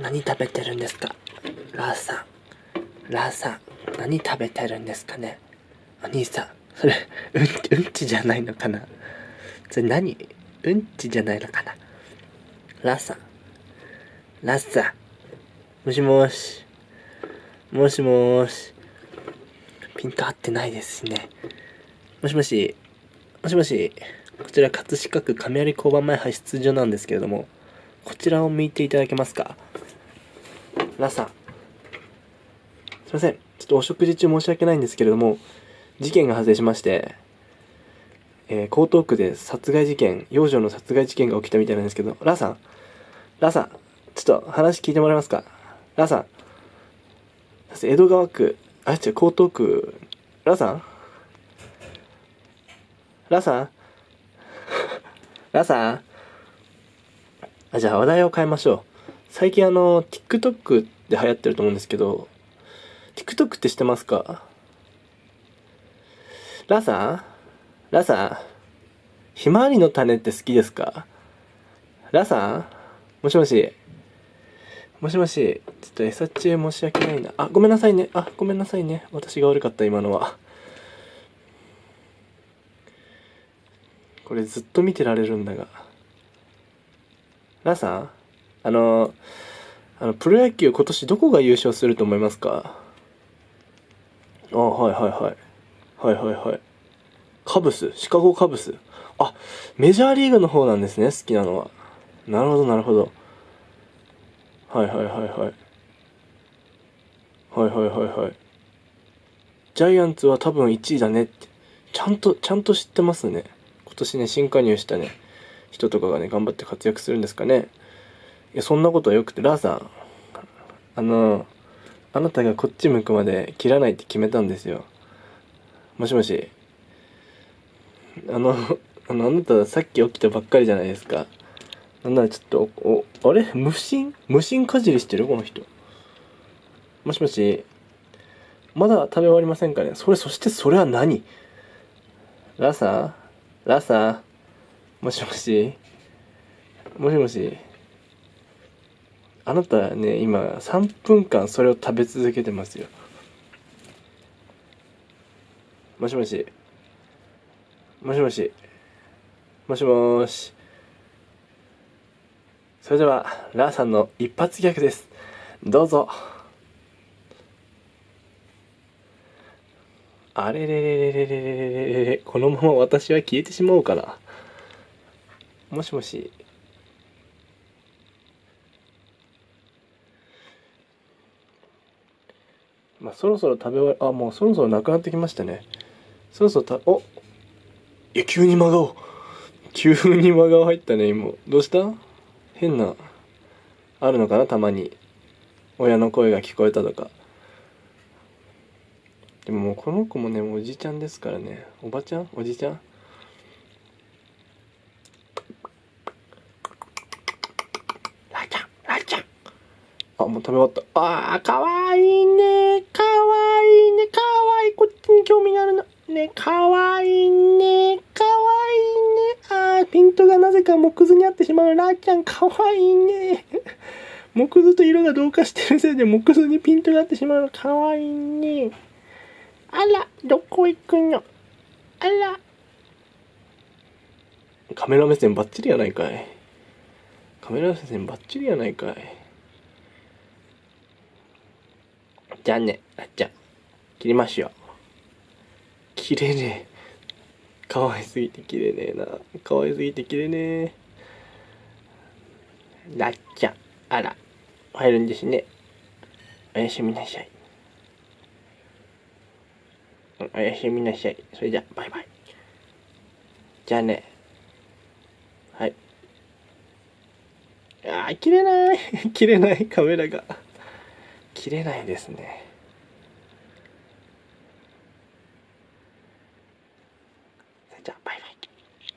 何食べてるんですか？ラーさん。ラーさん、何食べてるんですかね？お兄さん、それ、うん、うんちじゃないのかな？それ何？うんちじゃないのかな？ラーさん。ラーさん。もしもし。もしもし。ピント合ってないですしね。もしもし。もしもし。こちら葛飾区亀有交番前派出所なんですけれども、こちらを見ていただけますか？ラさん。すいません。ちょっとお食事中申し訳ないんですけれども、事件が発生しまして、えー、江東区で殺害事件、幼女の殺害事件が起きたみたいなんですけど、ラさん、ラさん、ちょっと話聞いてもらえますか？ラさん、江戸川区、あ、違う、江東区、ラさん？ラさん？ラさん？あ、じゃあ話題を変えましょう。最近あの、TikTok で流行ってると思うんですけど、TikTok って知ってますか？ラさんラさんひまわりの種って好きですか？ラさんもしもし？もしもし、ちょっと餌中申し訳ないな。あ、ごめんなさいね。あ、ごめんなさいね。私が悪かった、今のは。これずっと見てられるんだが。ラさんあの、あの、プロ野球今年どこが優勝すると思いますか？あ、はいはいはい。はいはいはい。カブス？シカゴカブス？あ、メジャーリーグの方なんですね、好きなのは。なるほどなるほど。はいはいはいはい。はいはいはいはい。ジャイアンツは多分1位だねって。ちゃんと、ちゃんと知ってますね。今年ね、新加入したね、人とかがね、頑張って活躍するんですかね。いや、そんなことはよくて、ラーさん、あの、あなたがこっち向くまで切らないって決めたんですよ。もしもし。あの、あの、あなたさっき起きたばっかりじゃないですか。なんならちょっと、お、あれ？無心？無心かじりしてる？この人。もしもし。まだ食べ終わりませんかね？それ、そしてそれは何？ラーさんラーさんもしもしもしもしあなたね、今3分間それを食べ続けてますよ。もしもし。もしもし。もしもし。それではラーさんの一発ギャグです。どうぞ。あれれれれれれれれれこのまま私は消えてしまおうかなもしもしまあそろそろ食べ終わりあもうそろそろなくなってきましたね。そろそろたおいや急に真顔急に真顔入ったね今。どうした？変なあるのかな？たまに。親の声が聞こえたとか。でももうこの子もねもうおじちゃんですからね。おばちゃん？おじちゃん？ラちゃんラちゃん。あもう食べ終わった。あーかわいいね興味があるの。ねかわいいね。かわいいね。あーピントがなぜか木図にあってしまう。ラーちゃんかわいいね。木図と色が同化してるせいで木図にピントがあってしまう。のかわいいね。あらどこ行くの？あら。カメラ目線バッチリやないかい。カメラ目線バッチリやないかい。じゃあねあっちゃん。切りましょう。切れね。えかわいすぎて切れねえな。かわいすぎて切れねえ。なっちゃん。あら。入るんですね。おやすみなさい。おやすみなさい。それじゃバイバイ。じゃあね。はい。あー切れない。切れない。カメラが。切れないですね。 จ白ไ